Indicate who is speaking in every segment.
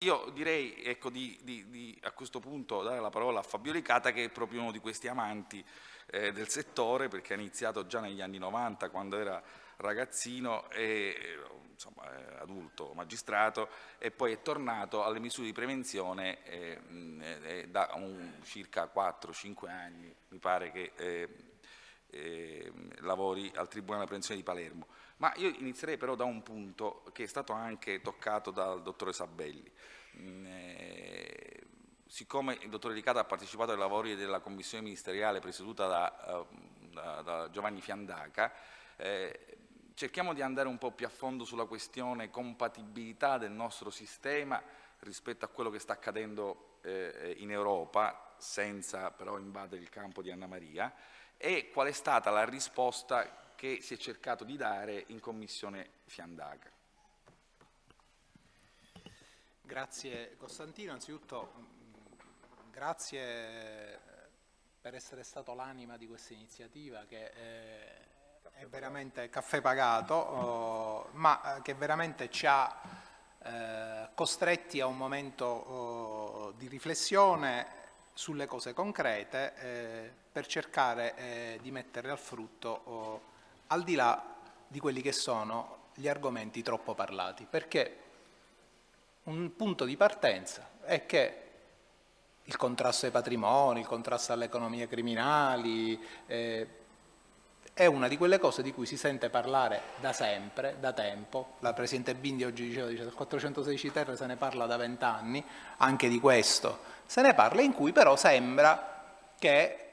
Speaker 1: Io direi ecco, di, di, di, a questo punto dare la parola a Fabio Licata che è proprio uno di questi amanti eh, del settore perché ha iniziato già negli anni 90 quando era ragazzino e insomma, adulto, magistrato e poi è tornato alle misure di prevenzione eh, eh, da un, circa 4-5 anni, mi pare che eh, eh, lavori al Tribunale della Prevenzione di Palermo. Ma io inizierei però da un punto che è stato anche toccato dal dottore Sabelli. Mm, eh, siccome il dottore Licata ha partecipato ai lavori della commissione ministeriale presieduta da, uh, da, da Giovanni Fiandaca, eh, cerchiamo di andare un po' più a fondo sulla questione compatibilità del nostro sistema rispetto a quello che sta accadendo eh, in Europa, senza però invadere il campo di Anna Maria, e qual è stata la risposta che si è cercato di dare in Commissione Fiandaca.
Speaker 2: Grazie Costantino, anzitutto mm, grazie per essere stato l'anima di questa iniziativa che eh, è veramente caffè pagato, oh, ma che veramente ci ha eh, costretti a un momento oh, di riflessione sulle cose concrete eh, per cercare eh, di mettere al frutto oh, al di là di quelli che sono gli argomenti troppo parlati, perché un punto di partenza è che il contrasto ai patrimoni, il contrasto alle economie criminali, eh, è una di quelle cose di cui si sente parlare da sempre, da tempo. La Presidente Bindi oggi diceva, dice, del 416 terre se ne parla da vent'anni, anche di questo se ne parla, in cui però sembra che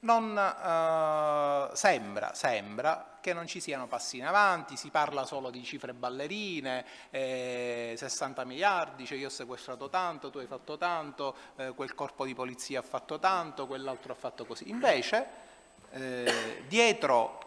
Speaker 2: non eh, sembra, sembra, che non ci siano passi in avanti, si parla solo di cifre ballerine, eh, 60 miliardi, cioè io ho sequestrato tanto, tu hai fatto tanto, eh, quel corpo di polizia ha fatto tanto, quell'altro ha fatto così. Invece, eh, dietro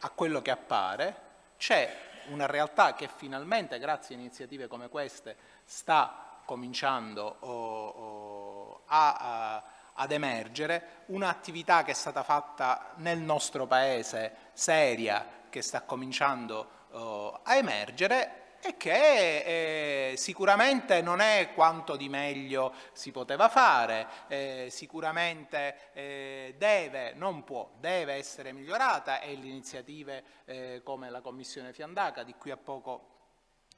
Speaker 2: a quello che appare c'è una realtà che finalmente, grazie a iniziative come queste, sta cominciando oh, oh, a, a ad emergere, un'attività che è stata fatta nel nostro Paese, seria, che sta cominciando uh, a emergere e che eh, sicuramente non è quanto di meglio si poteva fare, eh, sicuramente eh, deve, non può, deve essere migliorata e le iniziative eh, come la Commissione Fiandaca, di cui a poco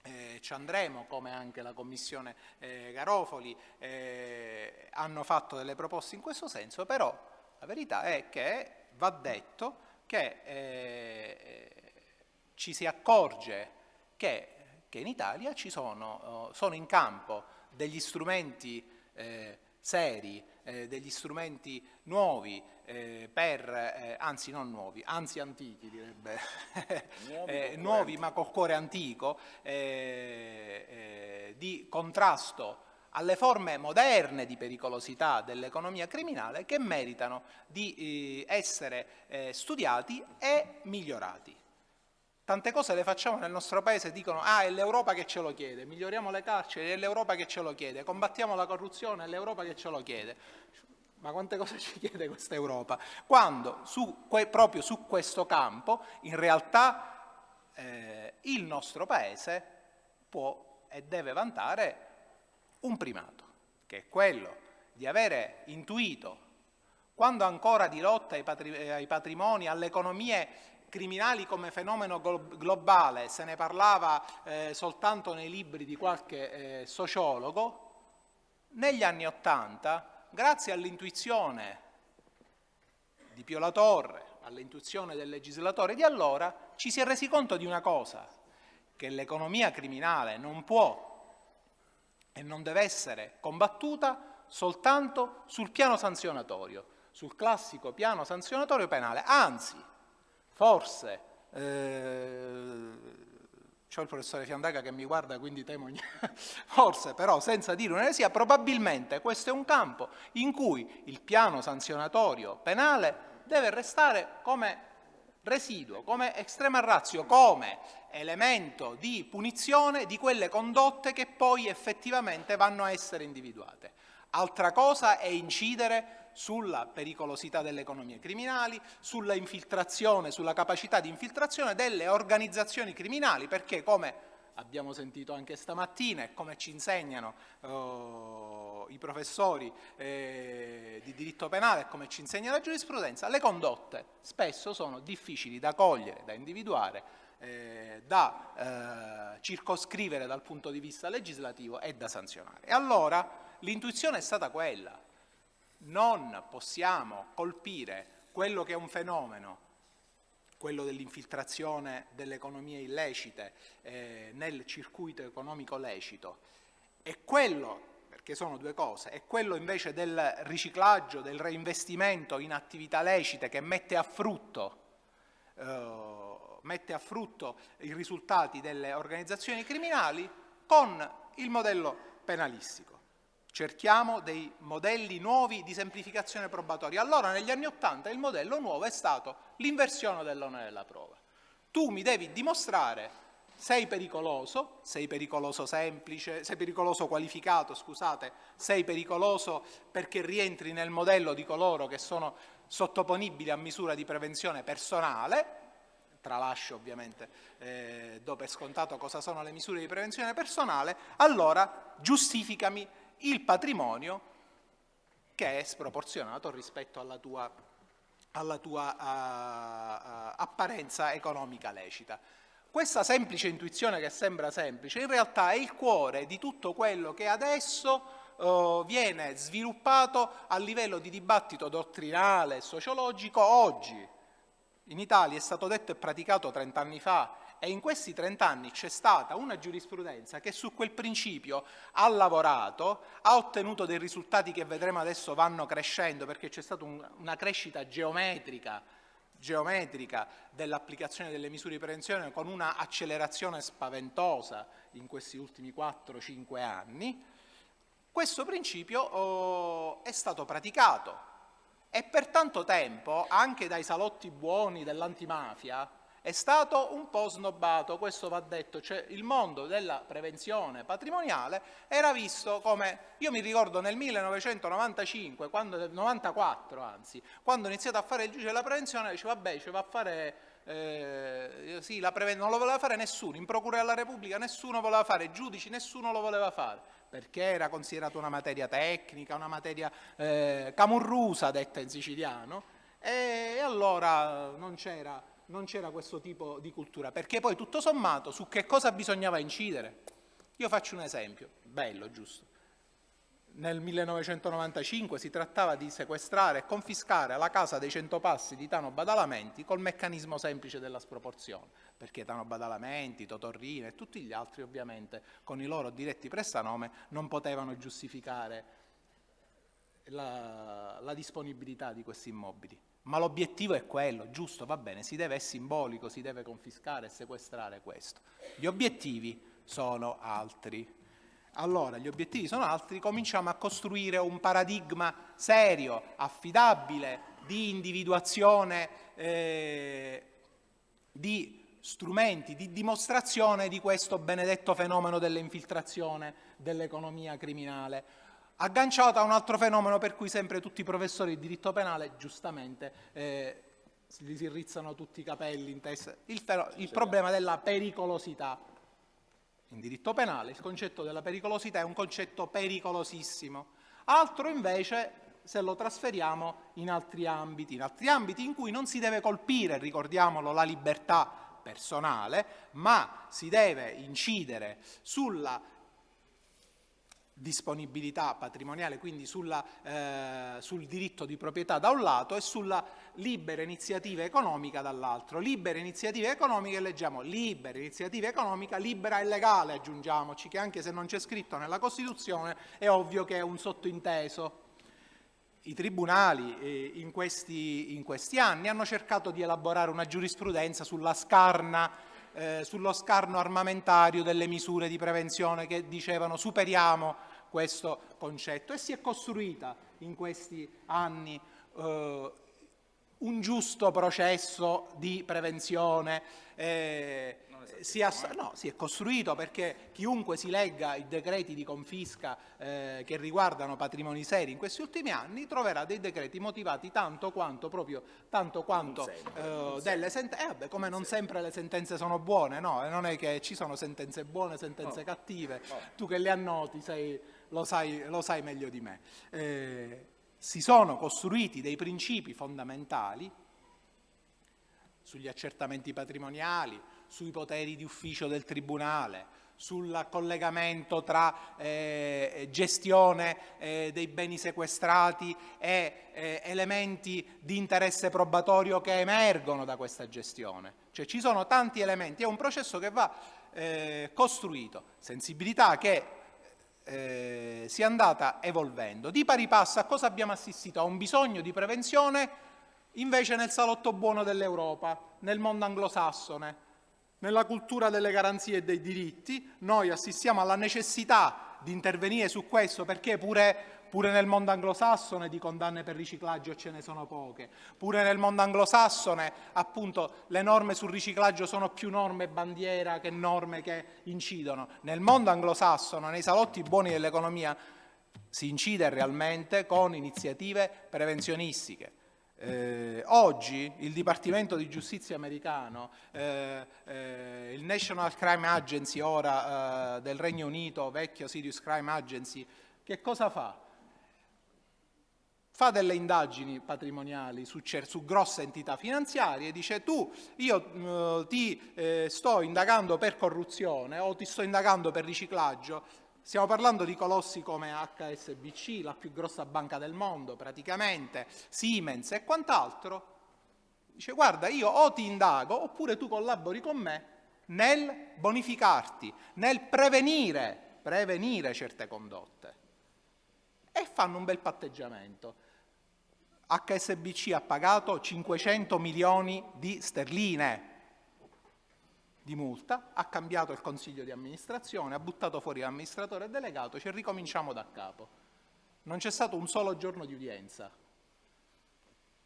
Speaker 2: eh, ci andremo, come anche la Commissione eh, Garofoli, eh, hanno fatto delle proposte in questo senso, però la verità è che va detto che eh, ci si accorge che, che in Italia sono, oh, sono, in campo degli strumenti eh, seri, eh, degli strumenti nuovi, eh, per, eh, anzi non nuovi, anzi antichi direbbe, nuovi, eh, nuovi ma col cuore antico, eh, eh, di contrasto alle forme moderne di pericolosità dell'economia criminale che meritano di essere studiati e migliorati. Tante cose le facciamo nel nostro paese dicono ah è l'Europa che ce lo chiede, miglioriamo le carceri, è l'Europa che ce lo chiede, combattiamo la corruzione, è l'Europa che ce lo chiede. Ma quante cose ci chiede questa Europa? Quando su, proprio su questo campo in realtà eh, il nostro Paese può e deve vantare un primato, che è quello di avere intuito, quando ancora di lotta ai patrimoni, alle economie criminali come fenomeno globale se ne parlava eh, soltanto nei libri di qualche eh, sociologo, negli anni Ottanta grazie all'intuizione di Pio La Torre, all'intuizione del legislatore di allora, ci si è resi conto di una cosa, che l'economia criminale non può e non deve essere combattuta soltanto sul piano sanzionatorio, sul classico piano sanzionatorio penale, anzi, forse eh, c'ho il professore Fiandaca che mi guarda, quindi temo, forse però senza dire un'eresia, probabilmente questo è un campo in cui il piano sanzionatorio penale deve restare come residuo, come estrema razio, come elemento di punizione di quelle condotte che poi effettivamente vanno a essere individuate. Altra cosa è incidere sulla pericolosità delle economie criminali, sulla infiltrazione, sulla capacità di infiltrazione delle organizzazioni criminali, perché come abbiamo sentito anche stamattina e come ci insegnano oh, i professori eh, di diritto penale e come ci insegna la giurisprudenza, le condotte spesso sono difficili da cogliere, da individuare, eh, da eh, circoscrivere dal punto di vista legislativo e da sanzionare. E allora l'intuizione è stata quella, non possiamo colpire quello che è un fenomeno quello dell'infiltrazione delle economie illecite eh, nel circuito economico lecito, e quello, perché sono due cose, è quello invece del riciclaggio, del reinvestimento in attività lecite che mette a frutto, eh, mette a frutto i risultati delle organizzazioni criminali con il modello penalistico. Cerchiamo dei modelli nuovi di semplificazione probatoria. Allora negli anni Ottanta il modello nuovo è stato l'inversione dell'onere della prova. Tu mi devi dimostrare sei pericoloso, sei pericoloso semplice, sei pericoloso qualificato, scusate, sei pericoloso perché rientri nel modello di coloro che sono sottoponibili a misura di prevenzione personale, tralascio ovviamente, eh, do per scontato cosa sono le misure di prevenzione personale, allora giustificami il patrimonio che è sproporzionato rispetto alla tua, alla tua uh, uh, apparenza economica lecita. Questa semplice intuizione che sembra semplice in realtà è il cuore di tutto quello che adesso uh, viene sviluppato a livello di dibattito dottrinale e sociologico oggi. In Italia è stato detto e praticato 30 anni fa e in questi 30 anni c'è stata una giurisprudenza che su quel principio ha lavorato, ha ottenuto dei risultati che vedremo adesso vanno crescendo perché c'è stata un, una crescita geometrica, geometrica dell'applicazione delle misure di prevenzione con una accelerazione spaventosa in questi ultimi 4-5 anni, questo principio oh, è stato praticato e per tanto tempo anche dai salotti buoni dell'antimafia è stato un po' snobbato, questo va detto, cioè il mondo della prevenzione patrimoniale era visto come, io mi ricordo nel 1995, quando, 94 anzi, quando ho iniziato a fare il giudice della prevenzione, dicevo vabbè, cioè va a fare, eh, sì, non lo voleva fare nessuno, in Procura della Repubblica nessuno voleva fare, giudici nessuno lo voleva fare, perché era considerato una materia tecnica, una materia eh, camurrusa, detta in siciliano, e allora non c'era non c'era questo tipo di cultura, perché poi tutto sommato su che cosa bisognava incidere? Io faccio un esempio, bello, giusto. Nel 1995 si trattava di sequestrare e confiscare la casa dei Centopassi di Tano Badalamenti col meccanismo semplice della sproporzione, perché Tano Badalamenti, Totorrino e tutti gli altri ovviamente con i loro diretti prestanome non potevano giustificare la, la disponibilità di questi immobili. Ma l'obiettivo è quello, giusto, va bene, si deve, è simbolico, si deve confiscare e sequestrare questo. Gli obiettivi sono altri. Allora, gli obiettivi sono altri, cominciamo a costruire un paradigma serio, affidabile, di individuazione, eh, di strumenti, di dimostrazione di questo benedetto fenomeno dell'infiltrazione dell'economia criminale agganciato a un altro fenomeno per cui sempre tutti i professori di diritto penale, giustamente, eh, gli si rizzano tutti i capelli in testa, il, il problema della pericolosità. In diritto penale il concetto della pericolosità è un concetto pericolosissimo, altro invece se lo trasferiamo in altri ambiti, in altri ambiti in cui non si deve colpire, ricordiamolo, la libertà personale, ma si deve incidere sulla disponibilità patrimoniale, quindi sulla, eh, sul diritto di proprietà da un lato e sulla libera iniziativa economica dall'altro. Libera iniziativa economica, leggiamo, libera iniziativa economica, libera e legale, aggiungiamoci, che anche se non c'è scritto nella Costituzione è ovvio che è un sottointeso. I tribunali eh, in, questi, in questi anni hanno cercato di elaborare una giurisprudenza sulla scarna eh, sullo scarno armamentario delle misure di prevenzione che dicevano superiamo questo concetto e si è costruita in questi anni eh, un giusto processo di prevenzione.
Speaker 1: Eh,
Speaker 2: si, no, si, è costruito perché chiunque si legga i decreti di confisca eh, che riguardano patrimoni seri in questi ultimi anni troverà dei decreti motivati tanto quanto, proprio, tanto quanto sempre, eh, delle sentenze, eh, come non sempre le sentenze sono buone, no? non è che ci sono sentenze buone, sentenze no. cattive, no. tu che le annoti sei, lo, sai, lo, sai, meglio di me. Eh, si sono costruiti dei principi fondamentali sugli accertamenti patrimoniali, sui poteri di ufficio del Tribunale, sul collegamento tra eh, gestione eh, dei beni sequestrati e eh, elementi di interesse probatorio che emergono da questa gestione. Cioè ci sono tanti elementi, è un processo che va eh, costruito, sensibilità che eh, si è andata evolvendo. Di pari passo a cosa abbiamo assistito? A un bisogno di prevenzione invece nel salotto buono dell'Europa, nel mondo anglosassone, nella cultura delle garanzie e dei diritti, noi assistiamo alla necessità di intervenire su questo perché pure, pure, nel mondo anglosassone di condanne per riciclaggio ce ne sono poche, pure nel mondo anglosassone appunto le norme sul riciclaggio sono più norme bandiera che norme che incidono. Nel mondo anglosassone, nei salotti buoni dell'economia, si incide realmente con iniziative prevenzionistiche eh, oggi il Dipartimento di Giustizia americano, eh, eh, il National Crime Agency ora eh, del Regno Unito, vecchio Serious Crime Agency, che cosa fa? Fa delle indagini patrimoniali su, su grosse entità finanziarie e dice tu, io eh, ti eh, sto indagando per corruzione o ti sto indagando per riciclaggio, Stiamo parlando di colossi come HSBC, la più grossa banca del mondo praticamente, Siemens e quant'altro. Dice guarda io o ti indago oppure tu collabori con me nel bonificarti, nel prevenire, prevenire certe condotte. E fanno un bel patteggiamento. HSBC ha pagato 500 milioni di sterline di multa, ha cambiato il consiglio di amministrazione, ha buttato fuori l'amministratore delegato, ci ricominciamo da capo. Non c'è stato un solo giorno di udienza.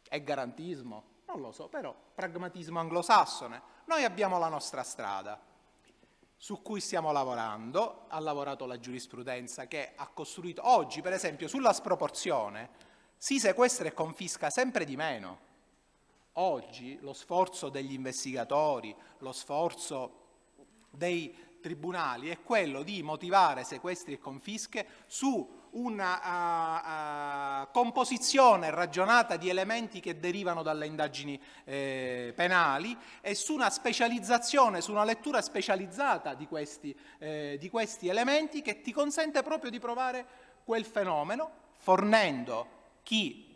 Speaker 2: È garantismo? Non lo so, però pragmatismo anglosassone. Noi abbiamo la nostra strada su cui stiamo lavorando, ha lavorato la giurisprudenza che ha costruito, oggi per esempio sulla sproporzione si sequestra e confisca sempre di meno Oggi lo sforzo degli investigatori, lo sforzo dei tribunali è quello di motivare sequestri e confische su una uh, uh, composizione ragionata di elementi che derivano dalle indagini eh, penali e su una specializzazione, su una lettura specializzata di questi, eh, di questi elementi che ti consente proprio di provare quel fenomeno fornendo chi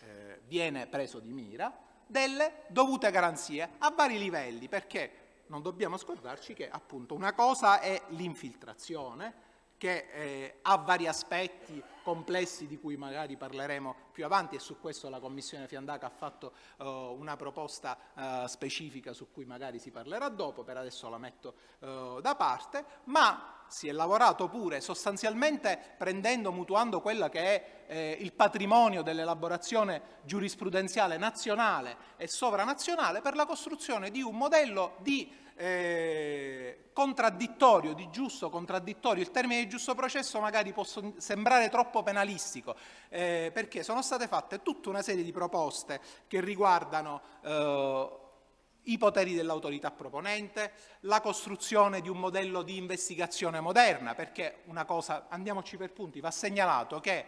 Speaker 2: eh, viene preso di mira delle dovute garanzie a vari livelli, perché non dobbiamo scordarci che appunto una cosa è l'infiltrazione, che eh, ha vari aspetti complessi di cui magari parleremo più avanti e su questo la Commissione Fiandaca ha fatto uh, una proposta uh, specifica su cui magari si parlerà dopo, per adesso la metto uh, da parte, ma si è lavorato pure sostanzialmente prendendo, mutuando quello che è eh, il patrimonio dell'elaborazione giurisprudenziale nazionale e sovranazionale per la costruzione di un modello di eh, contraddittorio, di giusto contraddittorio, il termine di giusto processo magari può sembrare troppo penalistico, eh, perché sono state fatte tutta una serie di proposte che riguardano eh, i poteri dell'autorità proponente, la costruzione di un modello di investigazione moderna, perché una cosa, andiamoci per punti, va segnalato che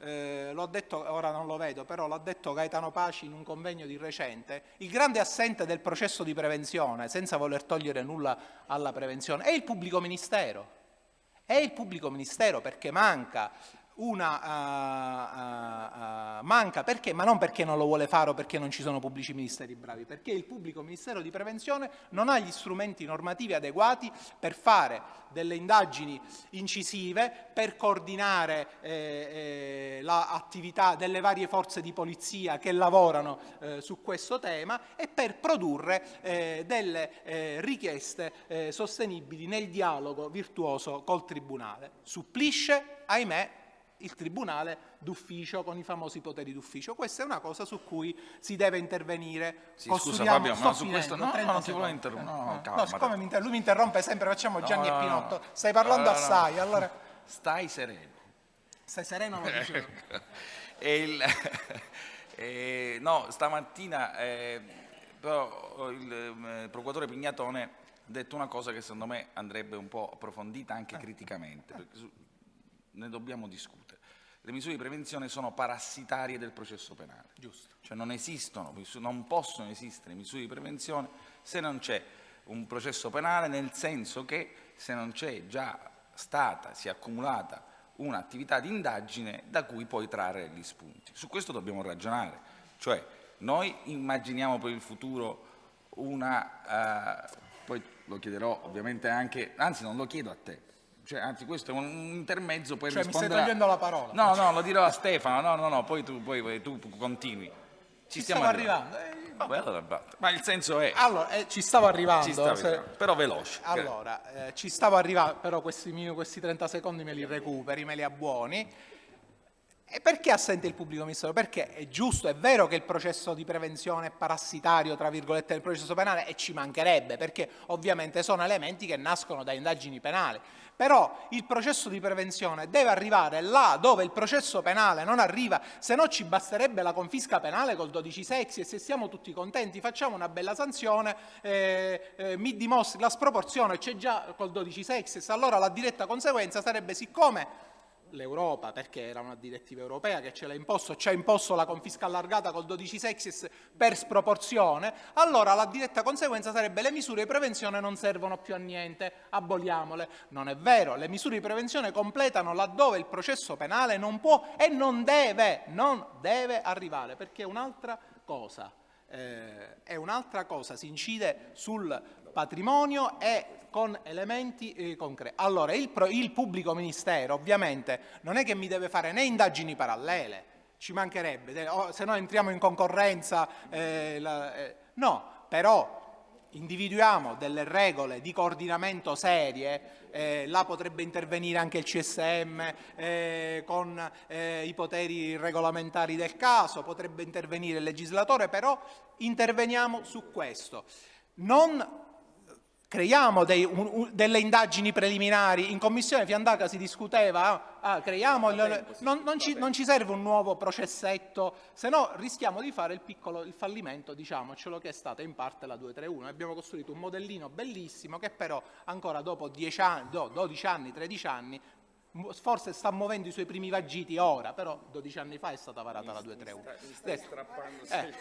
Speaker 2: eh, l'ho detto, ora non lo vedo, però l'ha detto Gaetano Paci in un convegno di recente, il grande assente del processo di prevenzione, senza voler togliere nulla alla prevenzione, è il pubblico ministero. È il pubblico ministero perché manca una uh, uh, manca perché? Ma non perché non lo vuole fare o perché non ci sono pubblici ministeri bravi, perché il pubblico ministero di prevenzione non ha gli strumenti normativi adeguati per fare delle indagini incisive, per coordinare eh, eh, l'attività delle varie forze di polizia che lavorano eh, su questo tema e per produrre delle richieste sostenibili nel dialogo virtuoso col Tribunale. Supplisce, ahimè, il tribunale d'ufficio con i famosi poteri d'ufficio. Questa è una cosa su cui si deve intervenire.
Speaker 1: Sì, scusa Fabio, ma su questo no, no, non ti vuole interrompere. No,
Speaker 2: no, no, siccome mi lui mi interrompe sempre, facciamo Gianni e Pinotto. Stai parlando assai, allora...
Speaker 1: Stai sereno.
Speaker 2: Stai sereno, lo dicevo.
Speaker 1: il, e, no, stamattina eh, però il eh, procuratore Pignatone ha detto una cosa che secondo me andrebbe un po' approfondita anche eh. criticamente, perché su, ne dobbiamo discutere. Le misure di prevenzione sono parassitarie del processo penale.
Speaker 2: Giusto.
Speaker 1: Cioè non esistono, non possono esistere misure di prevenzione se non c'è un processo penale, nel senso che se non c'è già stata, si è accumulata un'attività di indagine da cui poi trarre gli spunti. Su questo dobbiamo ragionare, cioè noi immaginiamo per il futuro una, uh, poi lo chiederò ovviamente anche, anzi non lo chiedo a te, cioè, anzi questo è un intermezzo per
Speaker 2: cioè,
Speaker 1: rispondere...
Speaker 2: mi stai togliendo la parola.
Speaker 1: No, no, lo dirò a Stefano, no, no, no, poi tu, poi, tu continui.
Speaker 2: Ci, ci stiamo arrivando. arrivando.
Speaker 1: Eh, ma il senso è...
Speaker 2: Allora, eh, ci stavo arrivando. Ci
Speaker 1: se... però veloce.
Speaker 2: Allora, eh, ci stavo arrivando, però questi, questi 30 secondi me li recuperi, me li abbuoni. E perché assente il pubblico ministero? Perché è giusto, è vero che il processo di prevenzione è parassitario, tra virgolette, del processo penale e ci mancherebbe, perché ovviamente sono elementi che nascono da indagini penali. Però il processo di prevenzione deve arrivare là dove il processo penale non arriva, se no ci basterebbe la confisca penale col 12 sexy e se siamo tutti contenti facciamo una bella sanzione, eh, eh, mi dimostri la sproporzione, c'è già col 12 sexy, allora la diretta conseguenza sarebbe siccome l'Europa, perché era una direttiva europea che ce l'ha imposto, ci ha imposto la confisca allargata col 12 sexis per sproporzione, allora la diretta conseguenza sarebbe le misure di prevenzione non servono più a niente, aboliamole. Non è vero, le misure di prevenzione completano laddove il processo penale non può e non deve, non deve arrivare, perché è un'altra cosa. Eh, è un'altra cosa, si incide sul patrimonio e con elementi eh, concreti. Allora, il, il, pubblico ministero ovviamente non è che mi deve fare né indagini parallele, ci mancherebbe, se no entriamo in concorrenza, eh, la, eh, no, però individuiamo delle regole di coordinamento serie, eh, là potrebbe intervenire anche il CSM eh, con eh, i poteri regolamentari del caso, potrebbe intervenire il legislatore, però interveniamo su questo. Non creiamo dei, un, delle indagini preliminari, in commissione Fiandaca si discuteva, ah, creiamo, il, non, non, ci, non, ci, serve un nuovo processetto, se no rischiamo di fare il piccolo il fallimento, diciamocelo, che è stata in parte la 231. Abbiamo costruito un modellino bellissimo che però ancora dopo 10 anni, 12 anni, 13 anni forse sta muovendo i suoi primi vagiti ora, però 12 anni fa è stata varata la 231. Eh,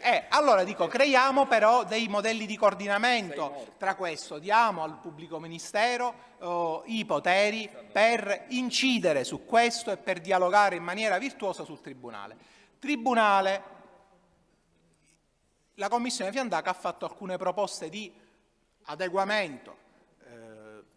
Speaker 2: eh, allora dico, creiamo però dei modelli di coordinamento tra questo, diamo al pubblico ministero oh, i poteri per incidere su questo e per dialogare in maniera virtuosa sul Tribunale. Tribunale, la Commissione Fiandaca ha fatto alcune proposte di adeguamento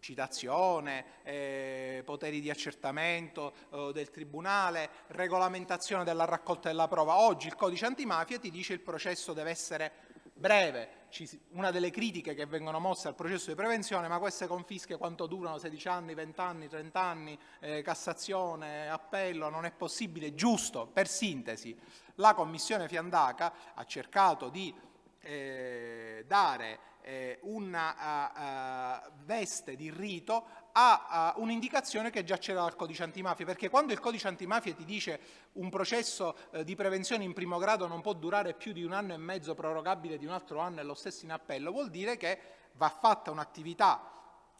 Speaker 2: citazione, eh, poteri di accertamento eh, del Tribunale, regolamentazione della raccolta della prova. Oggi il codice antimafia ti dice che il processo deve essere breve. Una delle critiche che vengono mosse al processo di prevenzione, ma queste confische quanto durano? 16 anni, 20 anni, 30 anni, eh, Cassazione, appello, non è possibile, giusto, per sintesi. La Commissione Fiandaca ha cercato di eh, dare eh, una uh, veste di rito ha uh, un'indicazione che già c'era dal codice antimafia, perché quando il codice antimafia ti dice un processo eh, di prevenzione in primo grado non può durare più di un anno e mezzo prorogabile di un altro anno e lo stesso in appello, vuol dire che va fatta un'attività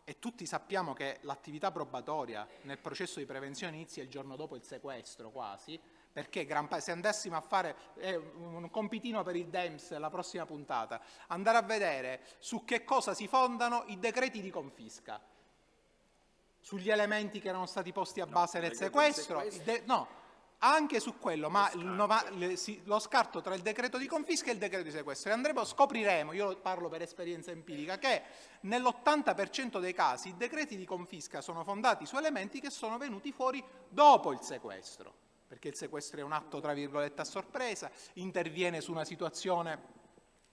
Speaker 2: e tutti sappiamo che l'attività probatoria nel processo di prevenzione inizia il giorno dopo il sequestro quasi, perché se andassimo a fare eh, un compitino per il DEMS la prossima puntata, andare a vedere su che cosa si fondano i decreti di confisca, sugli elementi che erano stati posti a base no, del sequestro, no, anche su quello, ma lo scarto. tra il decreto di confisca e il decreto di sequestro. E andremo, scopriremo, io parlo per esperienza empirica, che nell'80% dei casi i decreti di confisca sono fondati su elementi che sono venuti fuori dopo il sequestro perché il sequestro è un atto tra virgolette a sorpresa, interviene su una situazione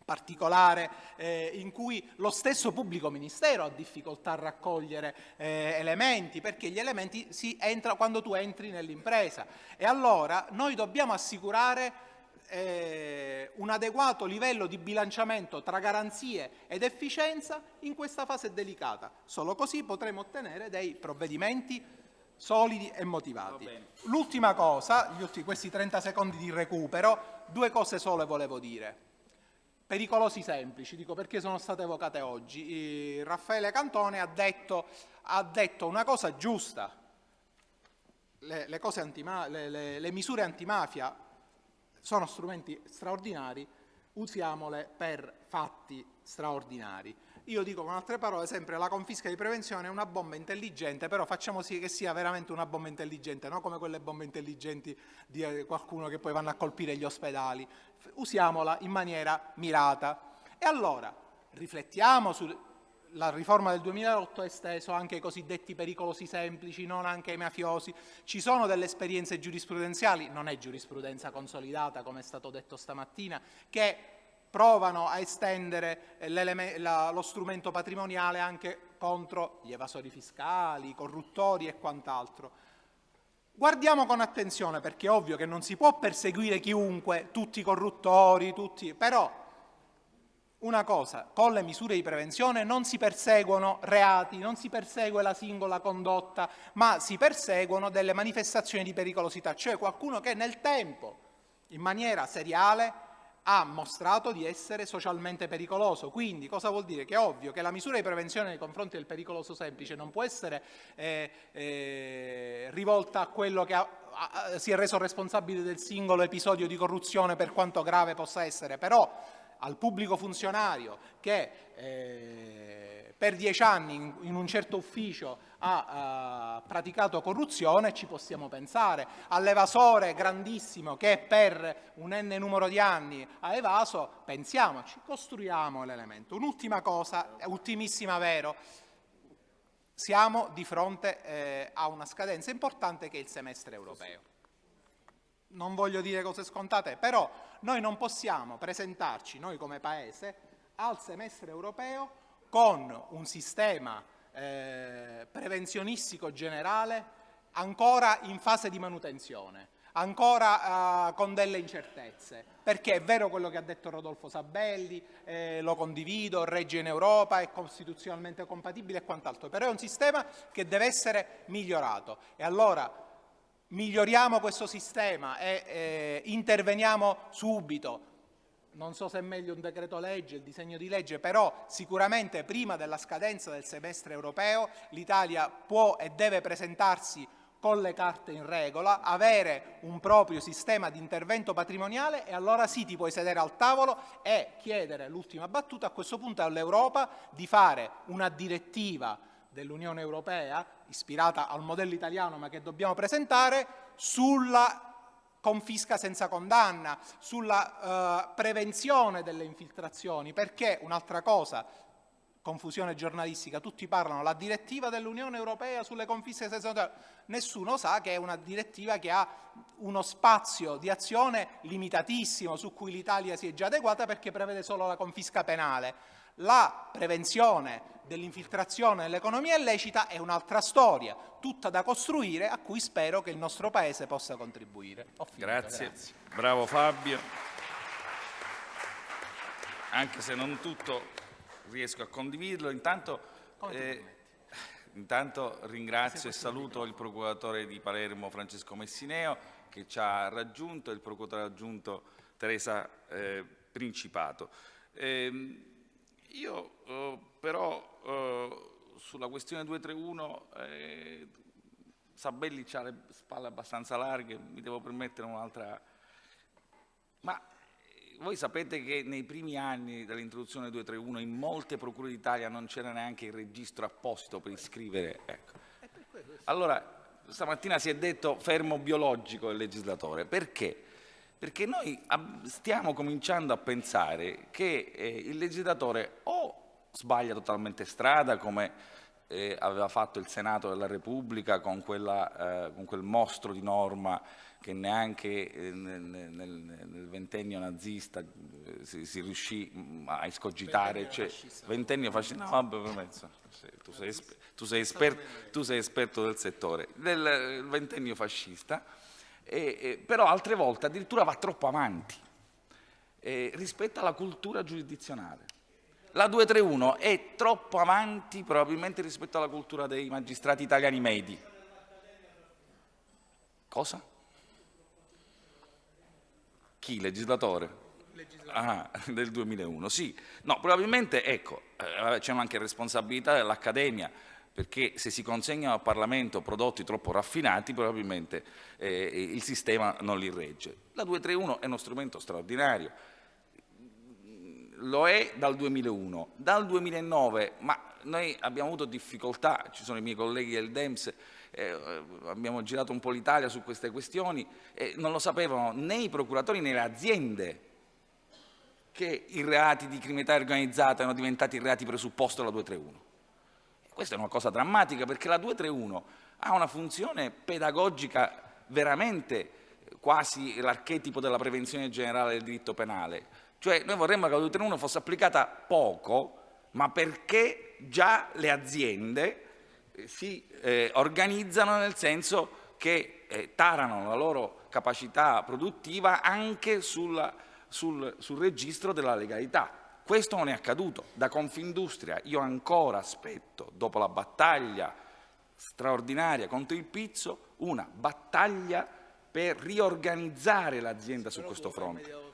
Speaker 2: particolare eh, in cui lo stesso pubblico ministero ha difficoltà a raccogliere eh, elementi, perché gli elementi si entra quando tu entri nell'impresa. E allora noi dobbiamo assicurare eh, un adeguato livello di bilanciamento tra garanzie ed efficienza in questa fase delicata. Solo così potremo ottenere dei provvedimenti solidi e motivati. L'ultima cosa, ultimi, questi 30 secondi di recupero, due cose sole volevo dire. Pericolosi semplici, dico perché sono state evocate oggi. Eh, Raffaele Cantone ha detto, ha detto, una cosa giusta, le, le, le, le misure antimafia sono strumenti straordinari, usiamole per fatti straordinari. Io dico con altre parole sempre la confisca di prevenzione è una bomba intelligente, però facciamo sì che sia veramente una bomba intelligente, non come quelle bombe intelligenti di eh, qualcuno che poi vanno a colpire gli ospedali. Usiamola in maniera mirata. E allora riflettiamo su, la riforma del 2008 ha esteso anche ai cosiddetti pericolosi semplici, non anche ai mafiosi. Ci sono delle esperienze giurisprudenziali, non è giurisprudenza consolidata come è stato detto stamattina, che provano a estendere la, lo strumento patrimoniale anche contro gli evasori fiscali, i corruttori e quant'altro. Guardiamo con attenzione perché è ovvio che non si può perseguire chiunque, tutti i corruttori, tutti, però una cosa, con le misure di prevenzione non si perseguono reati, non si persegue la singola condotta, ma si perseguono delle manifestazioni di pericolosità, cioè qualcuno che nel tempo, in maniera seriale, ha mostrato di essere socialmente pericoloso. Quindi cosa vuol dire? Che è ovvio che la misura di prevenzione nei confronti del pericoloso semplice non può essere eh, eh, rivolta a quello che ha, a, si è reso responsabile del singolo episodio di corruzione per quanto grave possa essere, però al pubblico funzionario che eh, per dieci anni in, un certo ufficio ha uh, praticato corruzione, ci possiamo pensare, all'evasore grandissimo che per un n numero di anni ha evaso, pensiamoci, costruiamo l'elemento. Un'ultima cosa, ultimissima vero, siamo di fronte eh, a una scadenza importante che è il semestre europeo. Non voglio dire cose scontate, però noi non possiamo presentarci, noi come Paese, al semestre europeo con un sistema eh, prevenzionistico generale ancora in fase di manutenzione, ancora eh, con delle incertezze, perché è vero quello che ha detto Rodolfo Sabelli, eh, lo condivido, regge in Europa, è costituzionalmente compatibile e quant'altro, però è un sistema che deve essere migliorato e allora miglioriamo questo sistema e eh, interveniamo subito. Non so se è meglio un decreto legge, il disegno di legge, però sicuramente prima della scadenza del semestre europeo l'Italia può e deve presentarsi con le carte in regola, avere un proprio sistema di intervento patrimoniale e allora sì ti puoi sedere al tavolo e chiedere l'ultima battuta. A questo punto all'Europa di fare una direttiva dell'Unione Europea, ispirata al modello italiano ma che dobbiamo presentare, sulla confisca senza condanna, sulla uh, prevenzione delle infiltrazioni, perché un'altra cosa, confusione giornalistica, tutti parlano la direttiva dell'Unione Europea sulle confische senza condanna, nessuno sa che è una direttiva che ha uno spazio di azione limitatissimo su cui l'Italia si è già adeguata perché prevede solo la confisca penale. La prevenzione dell'infiltrazione nell'economia illecita è un'altra storia, tutta da costruire, a cui spero che il nostro Paese possa contribuire.
Speaker 1: Finito, grazie. grazie. Bravo Fabio. Anche se non tutto riesco a condividerlo, intanto, eh, intanto ringrazio e saluto il procuratore di Palermo Francesco Messineo che ci ha raggiunto e il procuratore aggiunto Teresa eh, Principato. Eh, io eh, però eh, sulla questione 231 eh, Sabelli ha le spalle abbastanza larghe, mi devo permettere un'altra... Ma eh, voi sapete che nei primi anni dell'introduzione 231 in molte procure d'Italia non c'era neanche il registro apposito per iscrivere. Ecco. Allora, stamattina si è detto fermo biologico il legislatore. Perché? Perché noi stiamo cominciando a pensare che eh, il legislatore o sbaglia totalmente strada, come eh, aveva fatto il Senato della Repubblica con, quella, eh, con quel mostro di norma che neanche eh, nel, nel, nel, ventennio nazista eh, si, si, riuscì mm, a escogitare. Cioè, ventennio fascista. No, vabbè, permesso. Tu sei, tu, sei esperto, tu sei, esperto, del settore. Del ventennio fascista, e, e, però altre volte addirittura va troppo avanti eh, rispetto alla cultura giurisdizionale. La 231 è troppo avanti probabilmente rispetto alla cultura dei magistrati italiani medi. Cosa? Chi? Legislatore? Ah, del 2001, sì. No, probabilmente, ecco, eh, c'è anche responsabilità dell'Accademia, perché se si consegnano al Parlamento prodotti troppo raffinati, probabilmente eh, il sistema non li regge. La 231 è uno strumento straordinario, lo è dal 2001, dal 2009, ma noi abbiamo avuto difficoltà, ci sono i miei colleghi del DEMS, eh, abbiamo girato un po' l'Italia su queste questioni e non lo sapevano né i procuratori né le aziende che i reati di criminalità organizzata erano diventati reati presupposto della 231. Questa è una cosa drammatica perché la 231 ha una funzione pedagogica veramente quasi l'archetipo della prevenzione generale del diritto penale. Cioè noi vorremmo che la 231 fosse applicata poco, ma perché già le aziende eh, si eh, organizzano nel senso che eh, tarano la loro capacità produttiva anche sulla, sul, sul registro della legalità. Questo non è accaduto. Da Confindustria io ancora aspetto, dopo la battaglia straordinaria contro il pizzo, una battaglia per riorganizzare l'azienda su questo fronte.